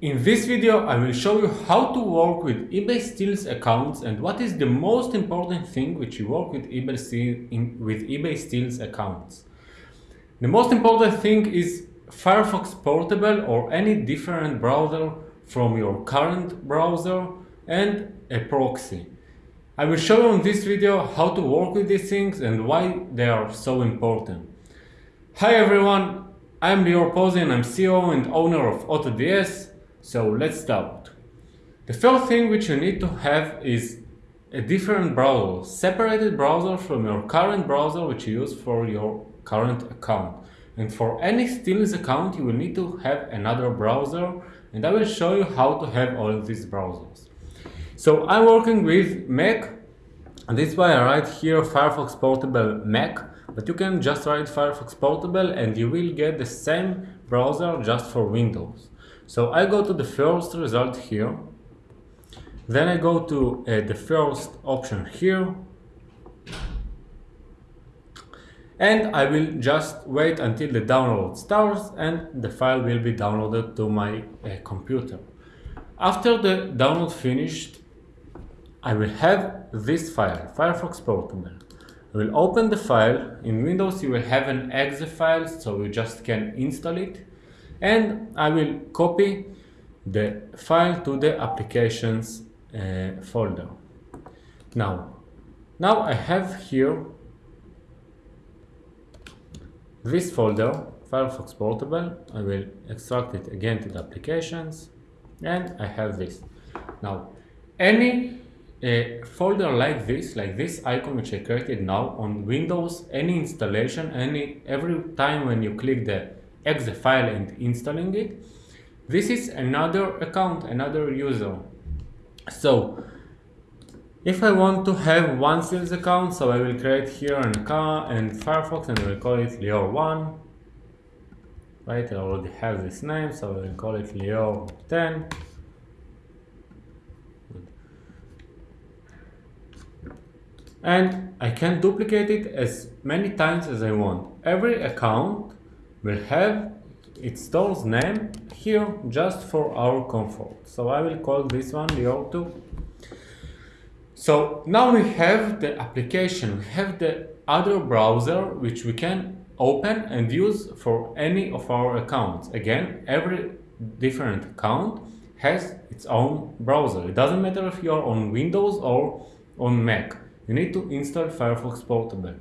In this video I will show you how to work with eBay stealth accounts and what is the most important thing which you work with eBay, in, with eBay stealth accounts. The most important thing is Firefox Portable or any different browser from your current browser and a proxy. I will show you in this video how to work with these things and why they are so important. Hi everyone, I am Lior Pozin, I'm CEO and owner of AutoDS so let's start. The first thing which you need to have is a different browser, separated browser from your current browser which you use for your current account. And for any stealth account you will need to have another browser and I will show you how to have all these browsers. So I'm working with Mac and this is why I write here Firefox Portable Mac but you can just write Firefox Portable and you will get the same browser just for Windows. So I go to the first result here. Then I go to uh, the first option here. And I will just wait until the download starts and the file will be downloaded to my uh, computer. After the download finished, I will have this file, Firefox Portable. I will open the file. In Windows you will have an exe file, so you just can install it and I will copy the file to the applications uh, folder. Now, now I have here this folder, Firefox Portable. I will extract it again to the applications and I have this. Now, any uh, folder like this, like this icon which I created now on Windows, any installation, any every time when you click the exe file and installing it. This is another account, another user. So if I want to have one sales account, so I will create here an account and Firefox and I will call it Leo1. Right, I already have this name, so I will call it Leo10. And I can duplicate it as many times as I want. Every account will have its store's name here just for our comfort. So I will call this one Lior2. So now we have the application, we have the other browser which we can open and use for any of our accounts. Again, every different account has its own browser. It doesn't matter if you are on Windows or on Mac. You need to install Firefox Portable.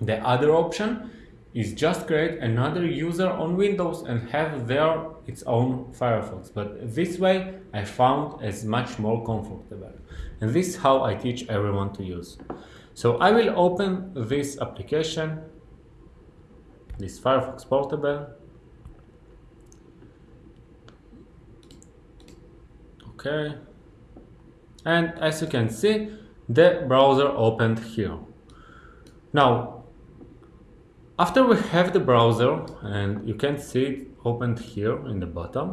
The other option is just create another user on Windows and have there its own Firefox. But this way I found as much more comfortable. And this is how I teach everyone to use. So I will open this application, this Firefox Portable. Okay. And as you can see, the browser opened here. Now, after we have the browser, and you can see it opened here in the bottom.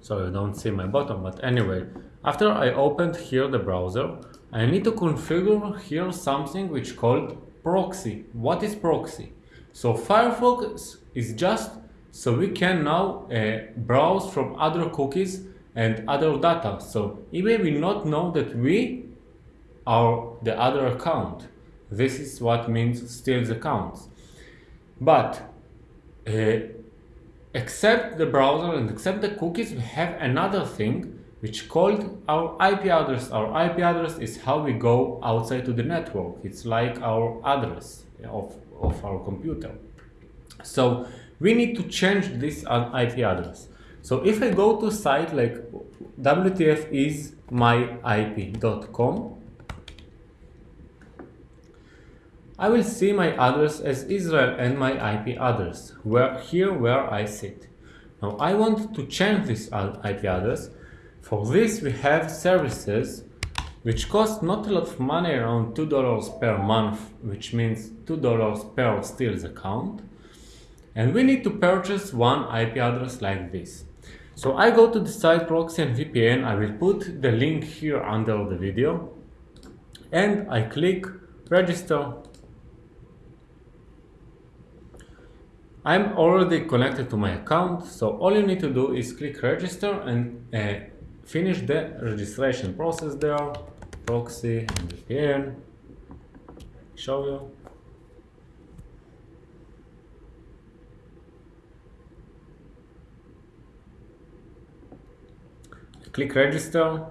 So you don't see my bottom, but anyway, after I opened here the browser, I need to configure here something which called proxy. What is proxy? So Firefox is just so we can now uh, browse from other cookies and other data. So eBay will not know that we are the other account. This is what means steals accounts. But uh, except the browser and except the cookies, we have another thing which called our IP address. Our IP address is how we go outside to the network. It's like our address of, of our computer. So we need to change this IP address. So if I go to site like WTF is wtfismyip.com, I will see my address as Israel and my IP address, where, here where I sit. Now I want to change this IP address. For this we have services which cost not a lot of money, around $2 per month, which means $2 per stealth account. And we need to purchase one IP address like this. So I go to the site proxy and VPN, I will put the link here under the video and I click register I'm already connected to my account, so all you need to do is click register and uh, finish the registration process there, proxy and VPN, show you. Click register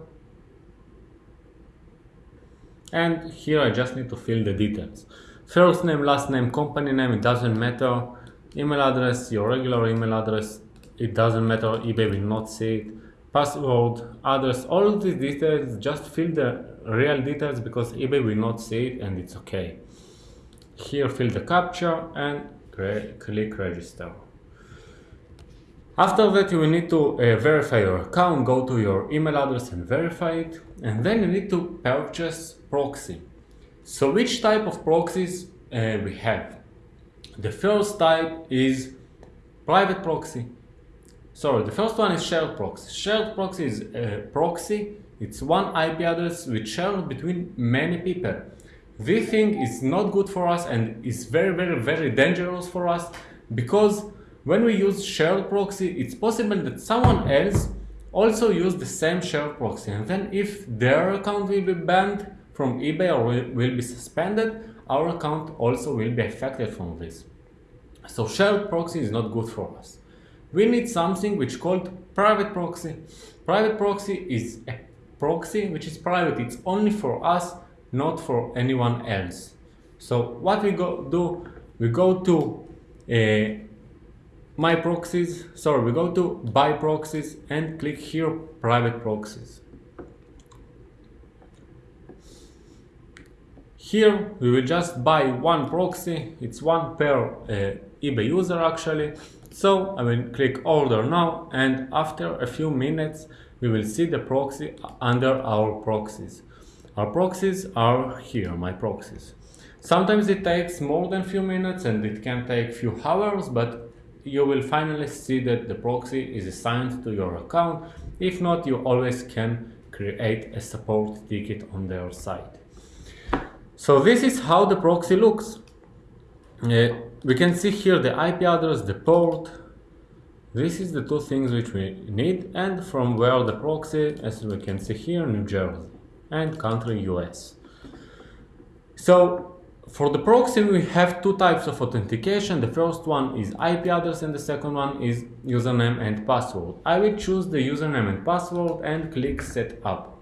and here I just need to fill the details. First name, last name, company name, it doesn't matter. Email address, your regular email address, it doesn't matter, eBay will not see it. Password, address, all of these details, just fill the real details because eBay will not see it and it's okay. Here fill the captcha and click register. After that you will need to uh, verify your account, go to your email address and verify it and then you need to purchase proxy. So which type of proxies uh, we have? The first type is private proxy. Sorry, the first one is shared proxy. Shared proxy is a proxy, it's one IP address which shared between many people. This thing is not good for us and is very very very dangerous for us because when we use shared proxy, it's possible that someone else also use the same shared proxy. And then if their account will be banned from eBay or will, be suspended, our account also will be affected from this. So shared proxy is not good for us. We need something which called private proxy. Private proxy is a proxy which is private. It's only for us, not for anyone else. So what we go do, we go to a my proxies, sorry, we go to buy proxies and click here private proxies. Here we will just buy one proxy, it's one per uh, eBay user actually. So I will click order now and after a few minutes we will see the proxy under our proxies. Our proxies are here, my proxies. Sometimes it takes more than few minutes and it can take few hours, but you will finally see that the proxy is assigned to your account. If not, you always can create a support ticket on their site. So this is how the proxy looks. Uh, we can see here the IP address, the port. This is the two things which we need and from where the proxy, as we can see here, New Jersey and country US. So for the proxy, we have two types of authentication. The first one is IP address and the second one is username and password. I will choose the username and password and click set up.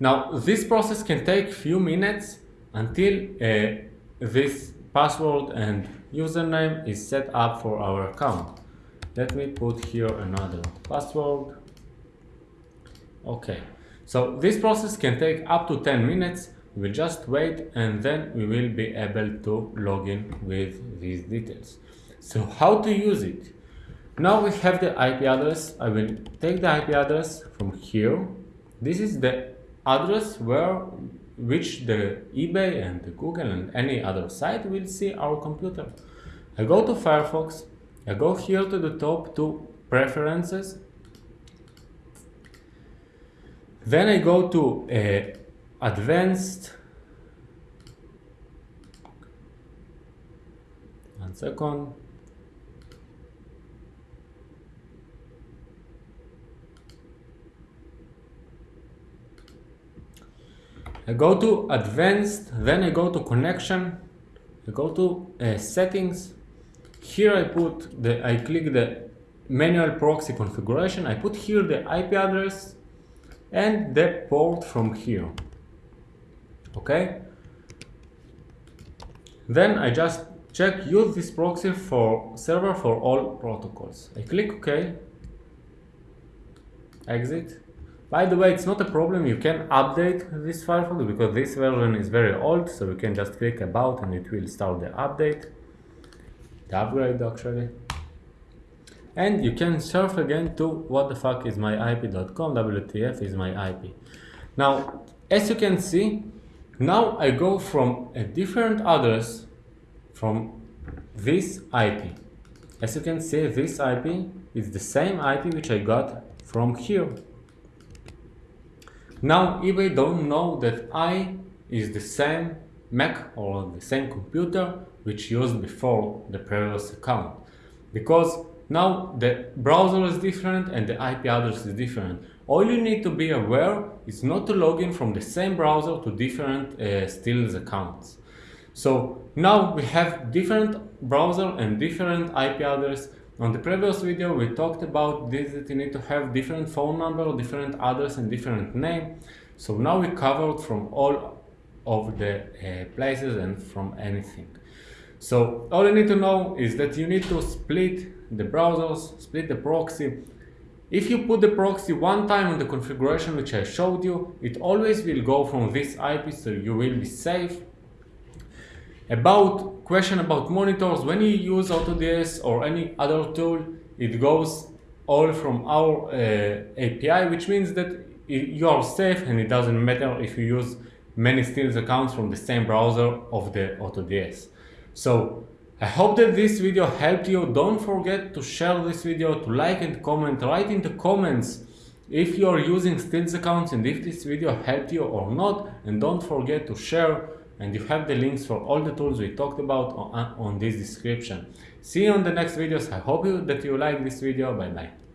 Now, this process can take few minutes until uh, this password and username is set up for our account. Let me put here another password. Okay, so this process can take up to 10 minutes we will just wait and then we will be able to log in with these details. So how to use it? Now we have the IP address. I will take the IP address from here. This is the address where which the eBay and the Google and any other site will see our computer. I go to Firefox, I go here to the top to preferences, then I go to uh, advanced. One second I go to advanced then I go to connection I go to uh, settings. Here I put the I click the manual proxy configuration. I put here the IP address and the port from here. Okay? Then I just check use this proxy for server for all protocols. I click OK. Exit by the way it's not a problem you can update this Firefox because this version is very old so you can just click about and it will start the update the upgrade actually and you can surf again to what the fuck is my ip.com wtf is my ip now as you can see now I go from a different address from this IP. As you can see, this IP is the same IP which I got from here. Now eBay don't know that I is the same Mac or the same computer which used before the previous account. Because now the browser is different and the IP address is different. All you need to be aware is not to log in from the same browser to different uh, accounts. So now we have different browser and different IP address. On the previous video we talked about this that you need to have different phone number, different address and different name. So now we covered from all of the uh, places and from anything. So all you need to know is that you need to split the browsers, split the proxy, if you put the proxy one time in the configuration which I showed you, it always will go from this IP so you will be safe. About question about monitors, when you use AutoDS or any other tool, it goes all from our uh, API, which means that you are safe and it doesn't matter if you use many stealth accounts from the same browser of the AutoDS. So I hope that this video helped you. Don't forget to share this video, to like and comment. Write in the comments if you are using stealth accounts and if this video helped you or not. And don't forget to share and you have the links for all the tools we talked about on, on this description. See you on the next videos. I hope you, that you like this video. Bye bye.